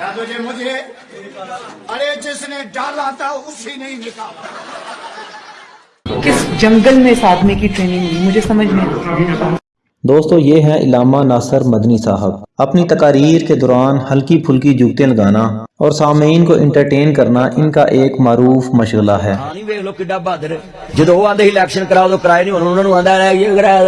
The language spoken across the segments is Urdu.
تجھے مجھے ارے جس نے ڈالا تھا اسی نے نکالا کس جنگل میں اس آدمی کی ٹریننگ ہوئی مجھے سمجھ نہیں دوستو یہ ہے علامہ ناصر مدنی صاحب اپنی تقاریر کے دوران ہلکی پھلکی جوکتیں لگانا اور سامعین کو انٹرٹین کرنا ان کا ایک معروف مشغلہ ہے جدو آدھے الیکشن کراؤ تو کرائے نہیں انہوں نے آدھا یہ کرائے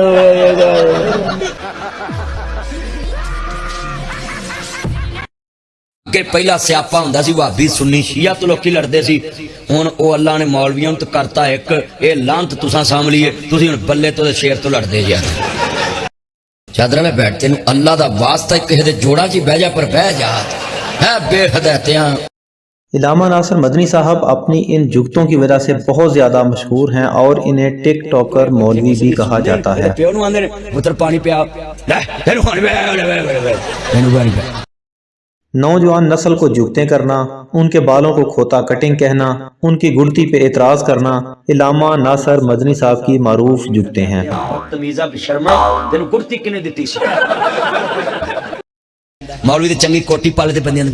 کہ پہلا سیاپا ہوندا سی وہابی سنی شیعہ تو لوکی لڑدے سی۔ ان او اللہ نے مولویوں تو کرتا ایک اے لعنت تساں ساملیے تسی ان بلے تو شیر تو لڑدے جائے جی۔ چادرہ میں بیٹھتے ہیں اللہ دا واسطہ کہہ دے جوڑا جی بیجا پر بیجا ہے بے ہدایتیاں۔ علامہ ناصر مدنی صاحب اپنی ان جگتوں کی وجہ سے بہت زیادہ مشہور ہیں اور انہیں ٹک ٹاکر مولوی بھی کہا جاتا ہے۔ نوجوان نسل کو جھکتے کرنا ان کے بالوں کو کھوتا کٹنگ کہنا ان کی گڑتی پہ اعتراض کرنا علامہ ناصر مدنی صاحب کی معروف جھکتے ہیں۔ مولوی دے چنگی کوٹی پالے دے بندیاں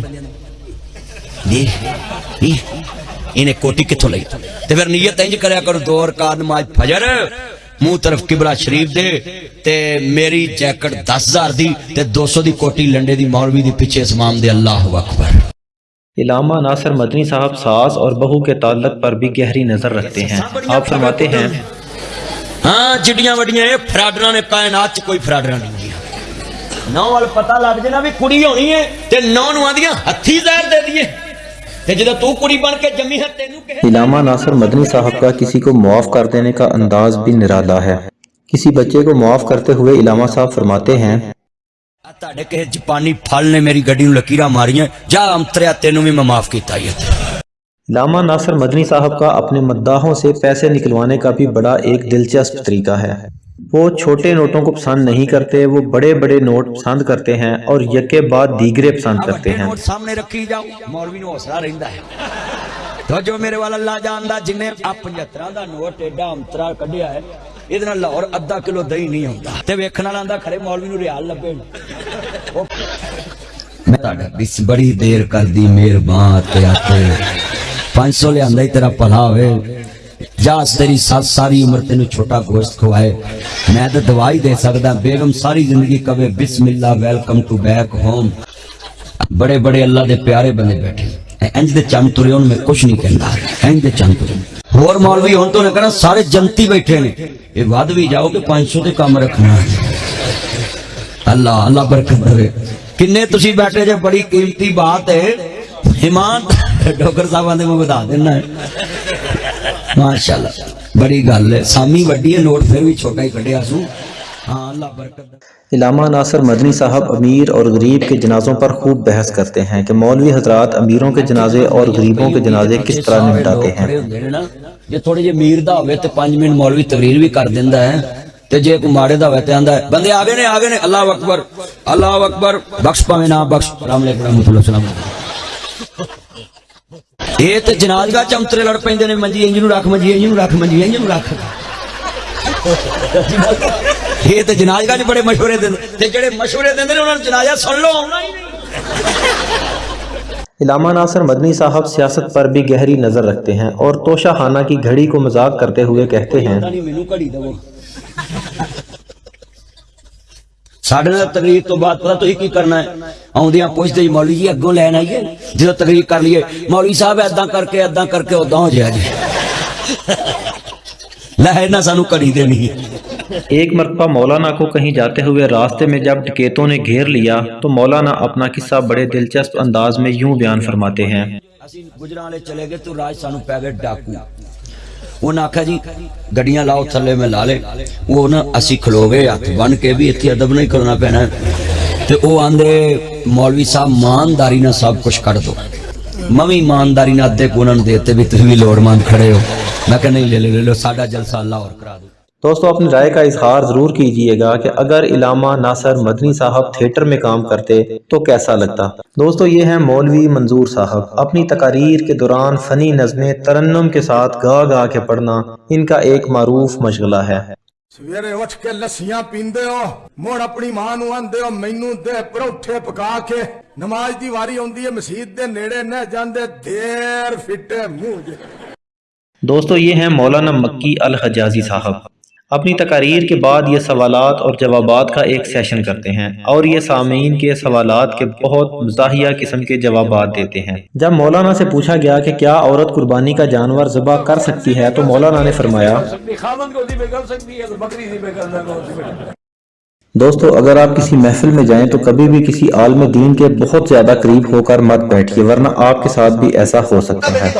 انہیں کوٹی کتھوں لگی تے پھر نیت انج کریا کرو دور کا نماز فجر۔ منہ طرف کبرا شریف دے تے میری جیکٹ دس ہزار دی تے دو سو دی کوٹی لنڈے دی مولوی دی پیچھے اسمام دے اللہ اکبر۔ علامہ ناصر مدنی صاحب ساس اور بہو کے تعلق پر بھی گہری نظر رکھتے ہیں۔ آپ فرماتے ہیں ہاں چڑیاں وڈیاں یہ فراڈرہ نے کائنات چھ کوئی فراڈرہ نہیں دیا نو والا پتہ لگ جنا بھی کڑی رہی ہیں تے نو نو آدیاں ہتھی زہر دے دیئے علامہ ناصر مدنی صاحب کا کسی کو معاف کر دینے کا انداز بھی نرالا ہے۔ کسی بچے کو معاف کرتے ہوئے علامہ صاحب فرماتے ہیں جپانی نے میری گڑی لکیرہ ماری ہیں جا تینوں میں معاف کیتا علامہ ناصر مدنی صاحب کا اپنے مداحوں سے پیسے نکلوانے کا بھی بڑا ایک دلچسپ طریقہ ہے۔ وہ چھوٹے نوٹوں کو پسند نہیں کرتے، وہ بڑے بڑے نوٹ پسند کرتے ہیں اور یکے بعد دیگرے پسند کرتے ہیں۔ سامنے رکھی جاؤ، مولوی نو حوصلہ رہندا ہے۔ توجہ میرے والا اللہ جاندا جن 75 دا نوٹ ایڈا امترا کڈیا ہے ਇਹਦੇ ਨਾਲ ਲਾਹੌਰ ਅੱਧਾ ਕਿਲੋ ਦਹੀਂ ਨਹੀਂ ਹੁੰਦਾ ਤੇ ਵੇਖਣ ਵਾਲਾ ਆਂਦਾ ਖਰੇ ਮੌਲਵੀ ਨੂੰ ਰਿਆਲ ਲੱਭੇ ਮੈਂ ਤੁਹਾਡਾ ਬਿਸ ਬੜੀ ਦੇਰ ਕਰਦੀ ਮਿਹਰਬਾਨ ਤੇ ਆਤੇ 500 ਲਿਆਂਦਾ ਹੀ ਤੇਰਾ ਭਲਾ ਹੋਵੇ جا تیری سات ساری عمر تینو چھوٹا گوشت کھوائے، میں تو دوائی دے سکتا بیگم ساری زندگی کبھی بسم اللہ، ویلکم ٹو بیک ہوم۔ بڑے بڑے اللہ دے پیارے بنے بیٹھے۔ انج دے چم ترے ان میں کچھ نہیں کہندا۔ انج دے چم ترے۔ اور مولوی ہن تو نے کہنا، سارے جنتی بیٹھے ہیں یہ واد بھی جاؤ کہ پانچ سو دے کام رکھنا۔ ہے اللہ اللہ برکت دے۔ کنے تسی بیٹھے جے، بڑی قیمتی بات ہے۔ ایمان ڈوکر صاحب آندے، میں بتا دینا۔ ہے ماشاءاللہ بڑی گل ہے۔ سامی وڈی ہے نوٹ پھر بھی چھوٹا ہی کٹیا سوں ہاں اللہ برکت علامہ ناصر مدنی صاحب امیر اور غریب کے جنازوں پر خوب بحث کرتے ہیں کہ مولوی حضرات امیروں کے جنازے اور غریبوں کے جنازے کس طرح نمٹاتے ہیں۔ یہ تھوڑے جی میر دا ہوئے تھے پانچ منٹ مولوی تقریر بھی کر دیندا ہے۔ تو جی ایک مارے دا ہوئے تھے آندا ہے بندے آگے نے آگے نے اللہ اکبر اللہ اکبر۔ بخش پاویں بخش۔ سلام علیکم رحمۃ اللہ السلام علیکم یہ تو جناز کا چمترے لڑ ਨੇ ਮੰਜੀ ਇੰਜ ਨੂੰ ਰੱਖ ਮੰਜੀ ਇੰਜ ਨੂੰ ਰੱਖ ਮੰਜੀ ਇੰਜ ਨੂੰ ਰੱਖ। ਇਹ ਤੇ مشورے ਦਿੰਦੇ ਤੇ مشورے ਦਿੰਦੇ انہوں نے جنازہ سن لو علامہ ناصر مدنی صاحب سیاست پر بھی گہری نظر رکھتے ہیں اور توشہ خانہ کی گھڑی کو مذاق کرتے ہوئے کہتے ہیں ساڑھے نال تقریر تو بات پتہ تو ایک ہی کرنا ہے آن دیاں پوچھ دے مولوی جی اگوں لین آئیے جدوں تقریر کر لیے مولوی صاحب ایداں کر کے ایداں کر کے اوداں ہو جائے جی لہر سانو کری دے نہیں ایک مرتبہ مولانا کو کہیں جاتے ہوئے راستے میں جب ڈکیتوں نے گھیر لیا تو مولانا اپنا قصہ بڑے دلچسپ انداز میں یوں بیان فرماتے ہیں گجرانے چلے گے تو راج سانو پیگر ڈاکو انہاں آکھا جی گڈیاں لاؤ تھلے میں لا لے وہ نا اسی کھلو گئے ہاتھ بن کے بھی اتنی ادب نہیں کرنا پینا تے او آندے مولوی صاحب مانداری نہ سب کچھ کر دو میں ایمانداری نہ ادھے گونن دیتے بھی تھی بھی لوڑ مان کھڑے ہو میں کہ نہیں لے لے لے لو ساڑھا جلسہ اللہ اور کرا دو دوستو اپنی رائے کا اظہار ضرور کیجیے گا کہ اگر علامہ ناصر مدنی صاحب تھیٹر میں کام کرتے تو کیسا لگتا۔ دوستو یہ ہیں مولوی منظور صاحب۔ اپنی تقاریر کے دوران فنی نظمیں ترنم کے ساتھ گا گا کے پڑھنا ان کا ایک معروف مشغلہ ہے۔ سویرے اٹھ کے لسیاں پیندے ہو موڑ اپنی ماں نو آندے ہو مینو دے پروٹھے پکا کے۔ نماز دی واری ہوندی ہے مسید دے نیڑے نہ جاندے دیر فٹے منہ دوستو یہ ہیں مولانا مکی الحجازی صاحب۔ اپنی تقاریر کے بعد یہ سوالات اور جوابات کا ایک سیشن کرتے ہیں اور یہ سامعین کے سوالات کے بہت مزاحیہ قسم کے جوابات دیتے ہیں۔ جب مولانا سے پوچھا گیا کہ کیا عورت قربانی کا جانور ذبح کر سکتی ہے تو مولانا نے فرمایا دوستو، اگر آپ کسی محفل میں جائیں تو کبھی بھی کسی عالم دین کے بہت زیادہ قریب ہو کر مت بیٹھیے، ورنہ آپ کے ساتھ بھی ایسا ہو سکتا ہے۔